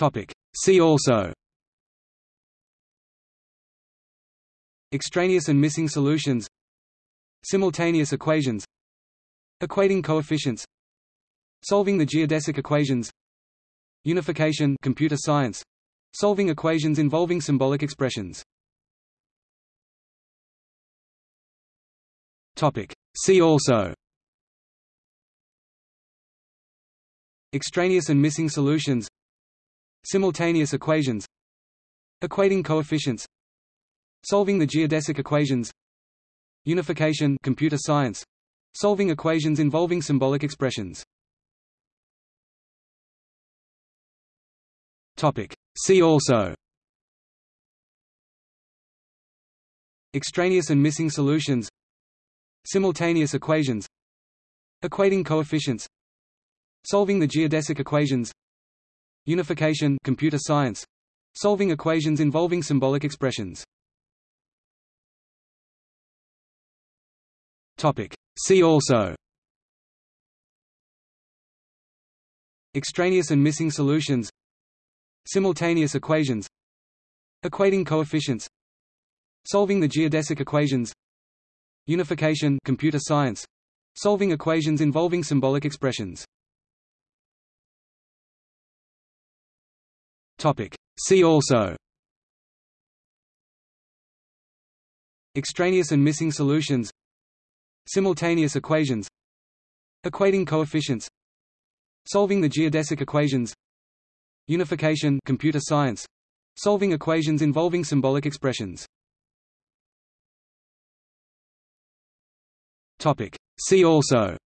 Topic. See also. Extraneous and missing solutions. Simultaneous equations. Equating coefficients. Solving the geodesic equations. Unification computer science. Solving equations involving symbolic expressions. Topic. See also. Extraneous and missing solutions Simultaneous equations Equating coefficients Solving the geodesic equations Unification computer science Solving equations involving symbolic expressions. Topic. See also. Extraneous and missing solutions. Simultaneous equations. Equating coefficients. Solving the geodesic equations Unification computer science Solving equations involving symbolic expressions. Topic. See also. Extraneous and missing solutions. Simultaneous equations. Equating coefficients. Solving the geodesic equations. Unification computer science. Solving equations involving symbolic expressions Topic. See also. Extraneous and missing solutions. Simultaneous equations. Equating coefficients. Solving the geodesic equations. Unification computer science. Solving equations involving symbolic expressions. Topic. See also.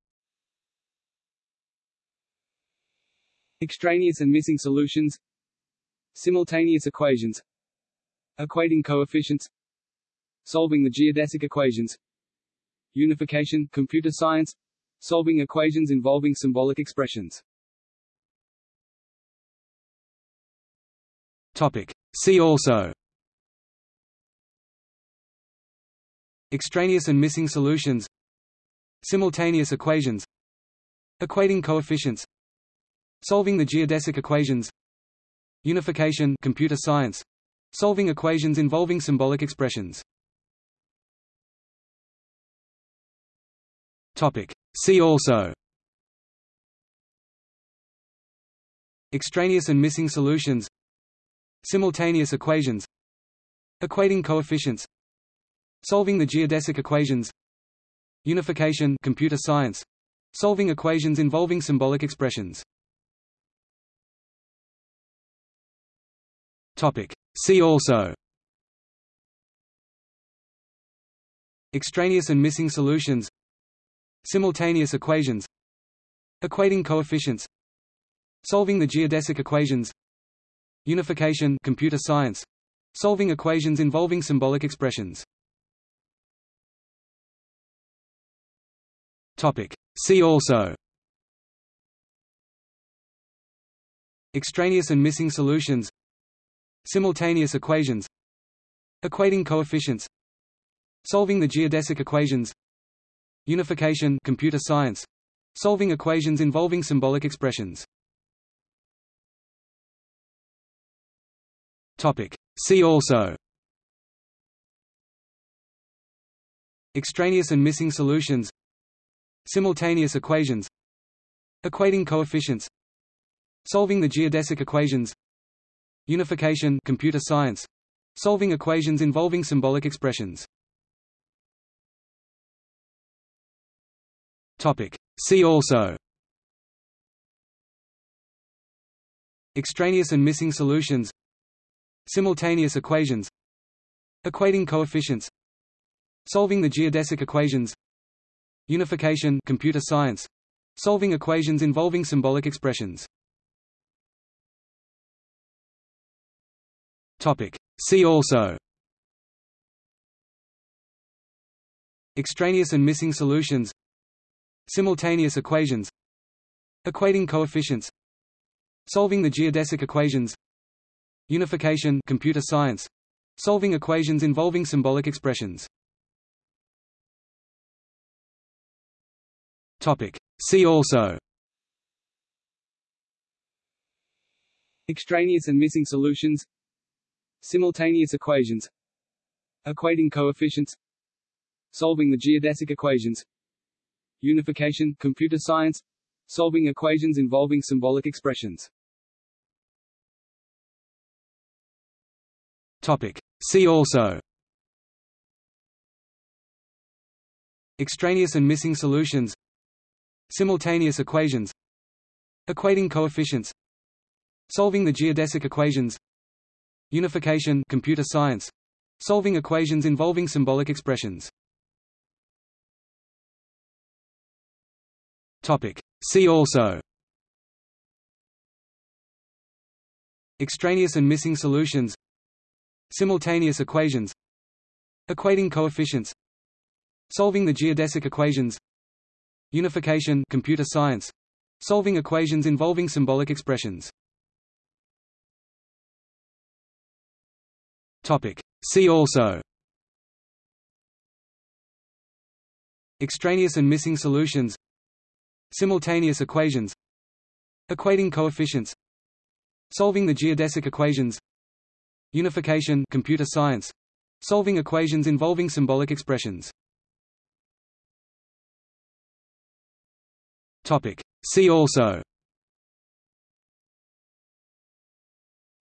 Extraneous and missing solutions Simultaneous equations Equating coefficients Solving the geodesic equations Unification computer science Solving equations involving symbolic expressions. Topic. See also. Extraneous and missing solutions. Simultaneous equations. Equating coefficients. Solving the geodesic equations Unification computer science Solving equations involving symbolic expressions. Topic. See also. Extraneous and missing solutions. Simultaneous equations. Equating coefficients. Solving the geodesic equations. Unification computer science. Solving equations involving symbolic expressions Topic. See also. Extraneous and missing solutions. Simultaneous equations. Equating coefficients. Solving the geodesic equations. Unification computer science. Solving equations involving symbolic expressions. Topic. See also. Extraneous and missing solutions Simultaneous equations Equating coefficients Solving the geodesic equations Unification computer science Solving equations involving symbolic expressions. Topic. See also. Extraneous and missing solutions. Simultaneous equations. Equating coefficients. Solving the geodesic equations Unification computer science Solving equations involving symbolic expressions. Topic. See also. Extraneous and missing solutions. Simultaneous equations. Equating coefficients. Solving the geodesic equations. Unification computer science. Solving equations involving symbolic expressions Topic. See also. Extraneous and missing solutions. Simultaneous equations. Equating coefficients. Solving the geodesic equations. Unification computer science. Solving equations involving symbolic expressions. Topic. See also. Extraneous and missing solutions Simultaneous equations Equating coefficients Solving the geodesic equations Unification, computer science Solving equations involving symbolic expressions. Topic. See also. Extraneous and missing solutions. Simultaneous equations. Equating coefficients. Solving the geodesic equations Unification computer science Solving equations involving symbolic expressions. Topic. See also. Extraneous and missing solutions. Simultaneous equations. Equating coefficients. Solving the geodesic equations. Unification computer science. Solving equations involving symbolic expressions Topic. See also. Extraneous and missing solutions. Simultaneous equations. Equating coefficients. Solving the geodesic equations. Unification computer science. Solving equations involving symbolic expressions. Topic. See also.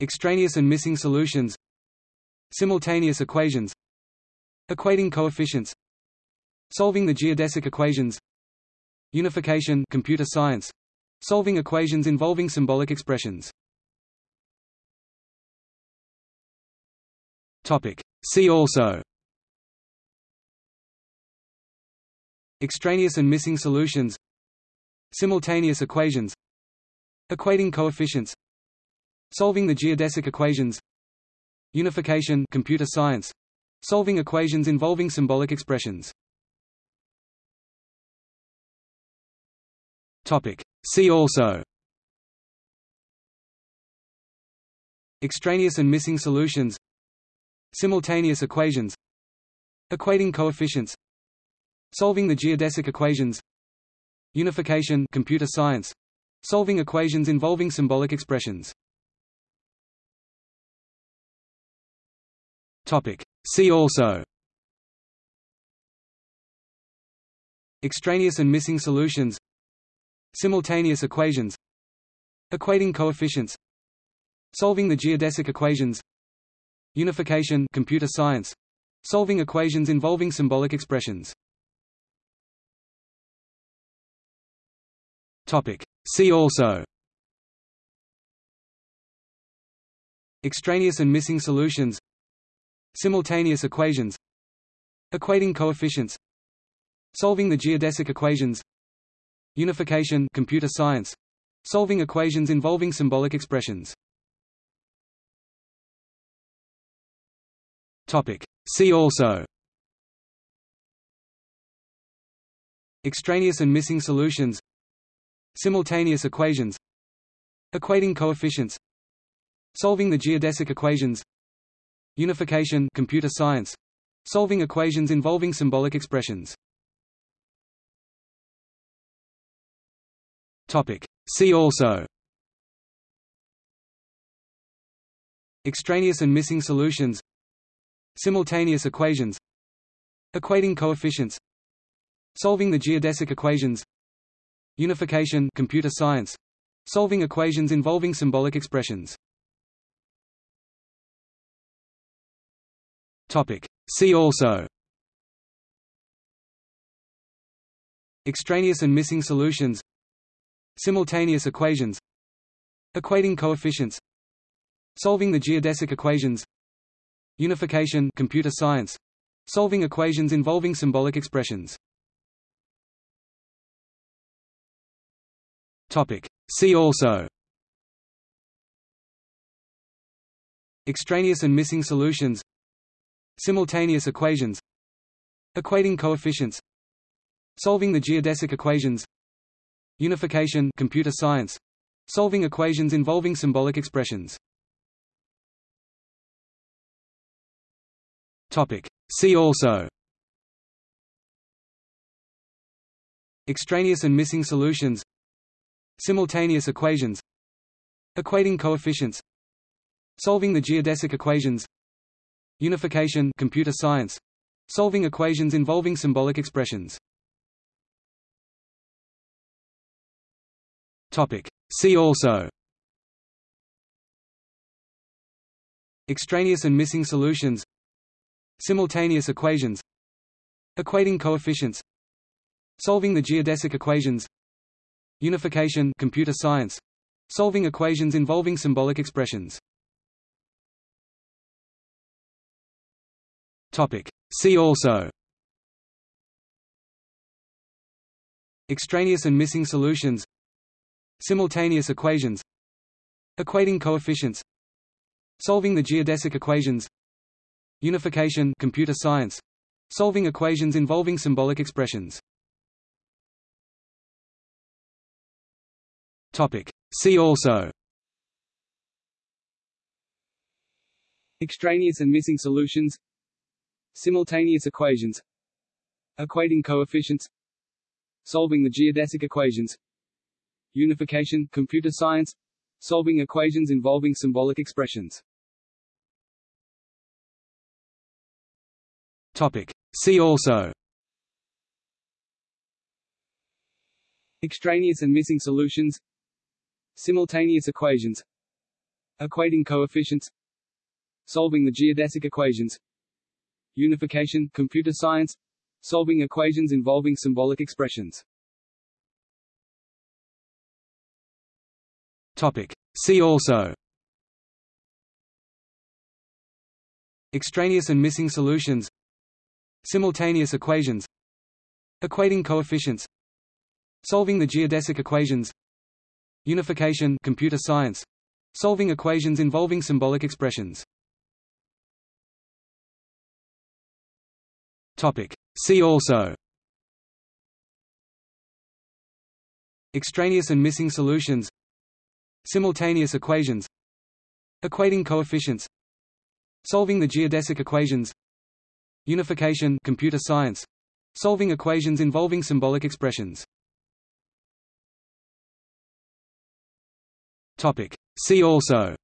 Extraneous and missing solutions Simultaneous equations Equating coefficients Solving the geodesic equations Unification computer science Solving equations involving symbolic expressions. Topic. See also. Extraneous and missing solutions. Simultaneous equations. Equating coefficients. Solving the geodesic equations Unification computer science Solving equations involving symbolic expressions. Topic. See also. Extraneous and missing solutions. Simultaneous equations. Equating coefficients. Solving the geodesic equations. Unification computer science. Solving equations involving symbolic expressions Topic. See also. Extraneous and missing solutions. Simultaneous equations. Equating coefficients. Solving the geodesic equations. Unification computer science. Solving equations involving symbolic expressions. Topic. See also. Extraneous and missing solutions Simultaneous equations Equating coefficients Solving the geodesic equations Unification computer science Solving equations involving symbolic expressions. Topic. See also. Extraneous and missing solutions. Simultaneous equations. Equating coefficients. Solving the geodesic equations Unification computer science Solving equations involving symbolic expressions. Topic. See also. Extraneous and missing solutions. Simultaneous equations. Equating coefficients. Solving the geodesic equations. Unification computer science. Solving equations involving symbolic expressions Topic, see also. Extraneous and missing solutions. Simultaneous equations. Equating coefficients. Solving the geodesic equations. Unification computer science. Solving equations involving symbolic expressions. Topic. See also. Extraneous and missing solutions Simultaneous equations Equating coefficients Solving the geodesic equations Unification computer science Solving equations involving symbolic expressions. Topic. See also. Extraneous and missing solutions. Simultaneous equations. Equating coefficients. Solving the geodesic equations Unification computer science Solving equations involving symbolic expressions. Topic. See also. Extraneous and missing solutions. Simultaneous equations. Equating coefficients. Solving the geodesic equations. Unification computer science. Solving equations involving symbolic expressions Topic. See also. Extraneous and missing solutions. Simultaneous equations. Equating coefficients. Solving the geodesic equations. Unification computer science. Solving equations involving symbolic expressions. Topic. See also. Extraneous and missing solutions Simultaneous equations Equating coefficients Solving the geodesic equations Unification computer science Solving equations involving symbolic expressions. Topic. See also. Extraneous and missing solutions. Simultaneous equations. Equating coefficients. Solving the geodesic equations Unification computer science Solving equations involving symbolic expressions. Topic. See also. Extraneous and missing solutions. Simultaneous equations. Equating coefficients. Solving the geodesic equations. Unification computer science. Solving equations involving symbolic expressions Topic. See also. Extraneous and missing solutions. Simultaneous equations. Equating coefficients. Solving the geodesic equations. Unification computer science. Solving equations involving symbolic expressions. Topic. See also.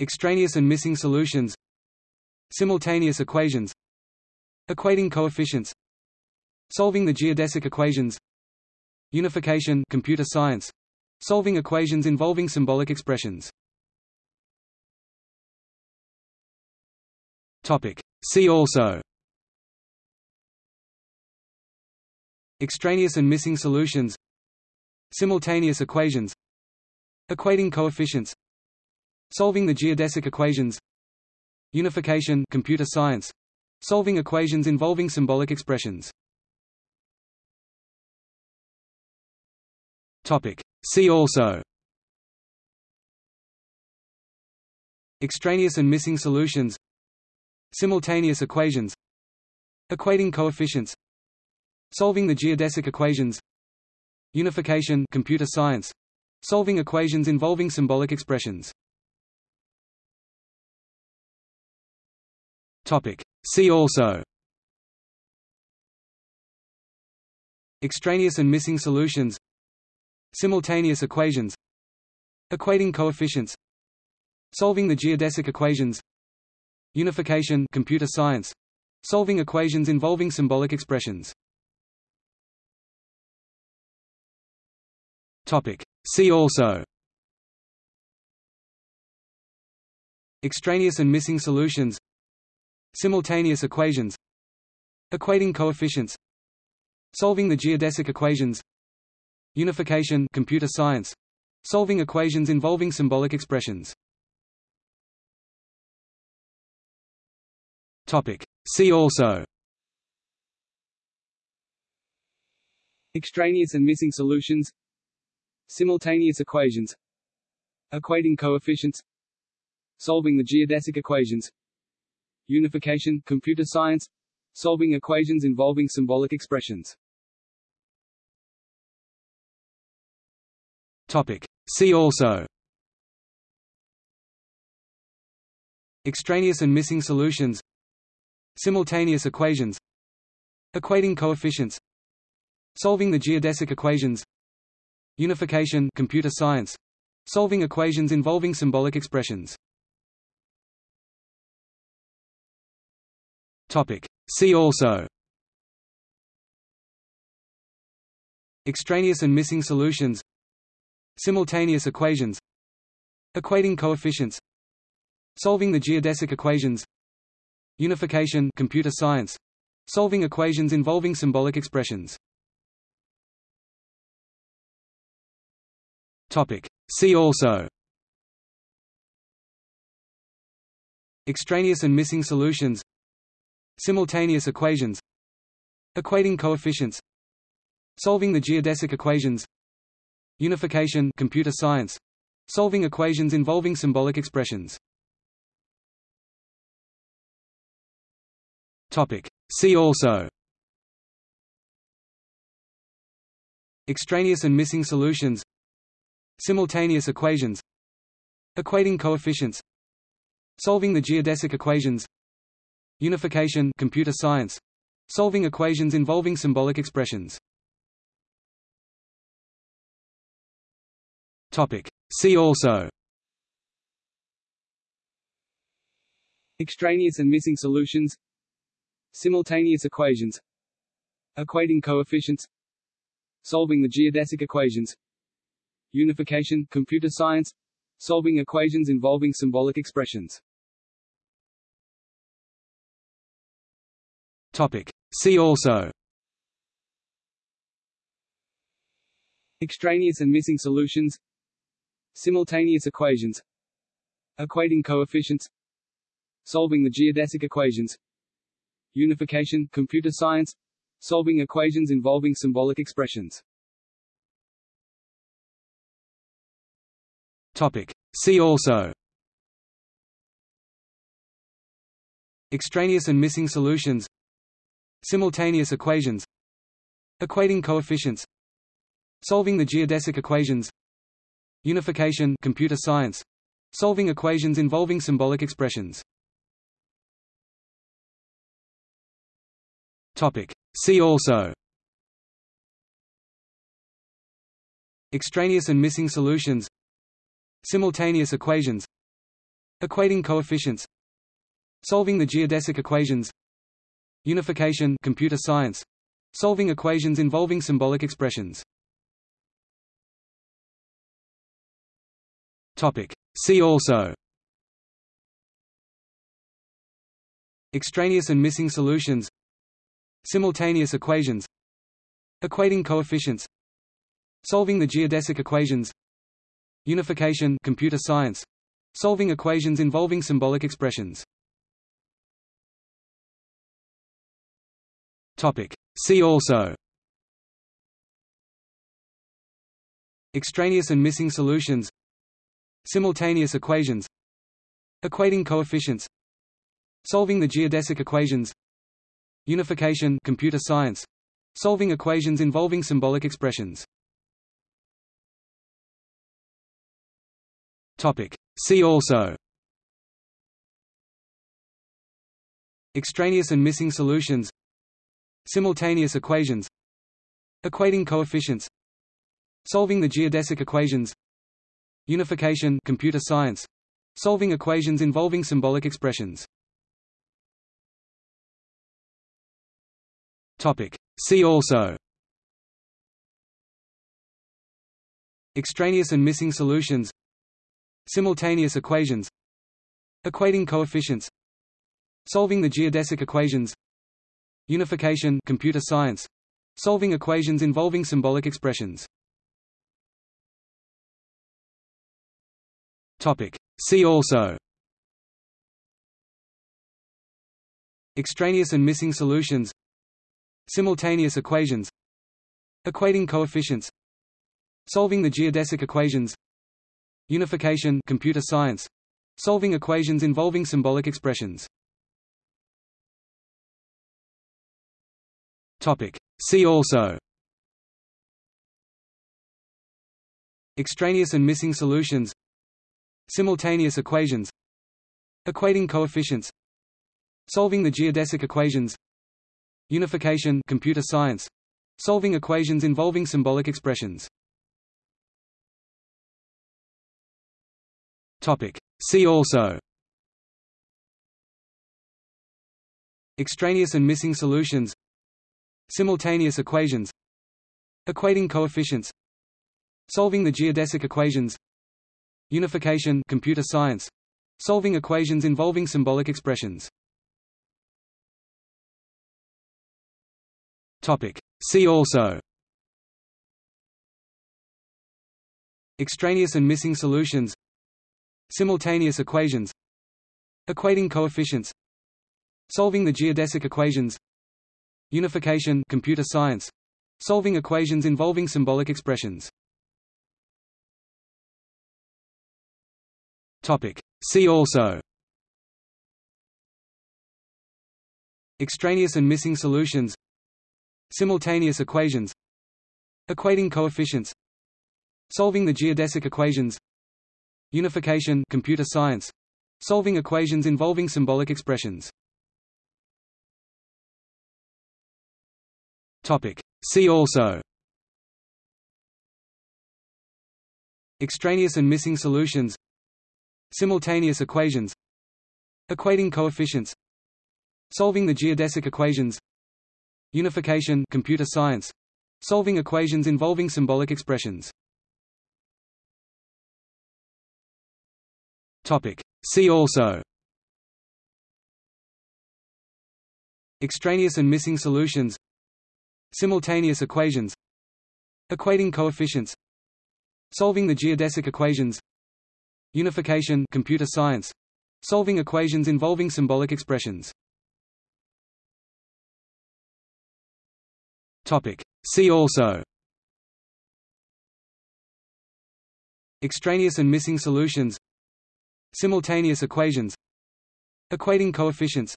Extraneous and missing solutions Simultaneous equations Equating coefficients Solving the geodesic equations Unification computer science Solving equations involving symbolic expressions. Topic. See also. Extraneous and missing solutions. Simultaneous equations. Equating coefficients. Solving the geodesic equations Unification computer science Solving equations involving symbolic expressions. Topic. See also. Extraneous and missing solutions. Simultaneous equations. Equating coefficients. Solving the geodesic equations. Unification computer science. Solving equations involving symbolic expressions Topic, see also. Extraneous and missing solutions. Simultaneous equations. Equating coefficients. Solving the geodesic equations. Unification computer science. Solving equations involving symbolic expressions. Topic. See also. Extraneous and missing solutions Simultaneous equations Equating coefficients Solving the geodesic equations Unification computer science Solving equations involving symbolic expressions. Topic. See also. Extraneous and missing solutions. Simultaneous equations. Equating coefficients. Solving the geodesic equations Unification computer science Solving equations involving symbolic expressions Topic. See also Extraneous and missing solutions Simultaneous equations Equating coefficients Solving the geodesic equations Unification computer science. Solving equations involving symbolic expressions. Topic. See also. Extraneous and missing solutions. Simultaneous equations. Equating coefficients. Solving the geodesic equations. Unification computer science. Solving equations involving symbolic expressions. Topic. See also. Extraneous and missing solutions Simultaneous equations Equating coefficients Solving the geodesic equations Unification computer science Solving equations involving symbolic expressions. Topic. See also. Extraneous and missing solutions. Simultaneous equations. Equating coefficients. Solving the geodesic equations Unification computer science Solving equations involving symbolic expressions. Topic. See also. Extraneous and missing solutions. Simultaneous equations. Equating coefficients. Solving the geodesic equations. Unification computer science. Solving equations involving symbolic expressions Topic. See also. Extraneous and missing solutions. Simultaneous equations. Equating coefficients. Solving the geodesic equations. Unification computer science. Solving equations involving symbolic expressions. Topic. See also. Extraneous and missing solutions Simultaneous equations Equating coefficients Solving the geodesic equations Unification computer science Solving equations involving symbolic expressions. Topic. See also. Extraneous and missing solutions. Simultaneous equations. Equating coefficients. Solving the geodesic equations Unification computer science Solving equations involving symbolic expressions. Topic. See also. Extraneous and missing solutions. Simultaneous equations. Equating coefficients. Solving the geodesic equations. Unification computer science. Solving equations involving symbolic expressions Topic. See also. Extraneous and missing solutions. Simultaneous equations. Equating coefficients. Solving the geodesic equations. Unification computer science. Solving equations involving symbolic expressions. Topic. See also. Extraneous and missing solutions Simultaneous equations Equating coefficients Solving the geodesic equations Unification computer science Solving equations involving symbolic expressions. Topic. See also. Extraneous and missing solutions. Simultaneous equations. Equating coefficients. Solving the geodesic equations Unification computer science Solving equations involving symbolic expressions. Topic. See also. Extraneous and missing solutions. Simultaneous equations. Equating coefficients. Solving the geodesic equations. Unification computer science. Solving equations involving symbolic expressions Topic. See also. Extraneous and missing solutions. Simultaneous equations. Equating coefficients. Solving the geodesic equations. Unification computer science. Solving equations involving symbolic expressions. Topic. See also. Extraneous and missing solutions. Simultaneous equations Equating coefficients Solving the geodesic equations Unification computer science Solving equations involving symbolic expressions. Topic. See also. Extraneous and missing solutions. Simultaneous equations. Equating coefficients. Solving the geodesic equations Unification computer science Solving equations involving symbolic expressions. Topic. See also. Extraneous and missing solutions. Simultaneous equations. Equating coefficients. Solving the geodesic equations. Unification computer science. Solving equations involving symbolic expressions Topic. See also. Extraneous and missing solutions. Simultaneous equations. Equating coefficients. Solving the geodesic equations. Unification computer science. Solving equations involving symbolic expressions. Topic. See also. Extraneous and missing solutions Simultaneous equations Equating coefficients Solving the geodesic equations Unification computer science Solving equations involving symbolic expressions. Topic. See also. Extraneous and missing solutions. Simultaneous equations. Equating coefficients.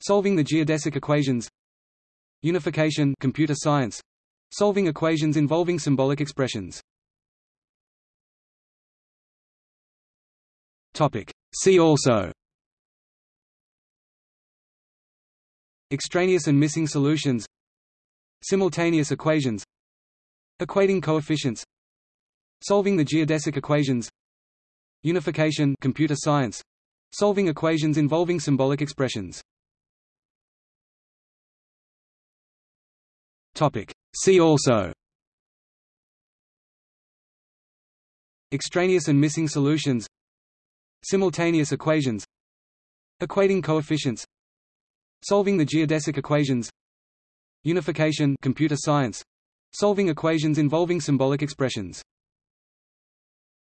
Solving the geodesic equations Unification computer science Solving equations involving symbolic expressions. Topic. See also. Extraneous and missing solutions. Simultaneous equations. Equating coefficients. Solving the geodesic equations. Unification computer science. Solving equations involving symbolic expressions Topic. See also. Extraneous and missing solutions. Simultaneous equations. Equating coefficients. Solving the geodesic equations. Unification computer science. Solving equations involving symbolic expressions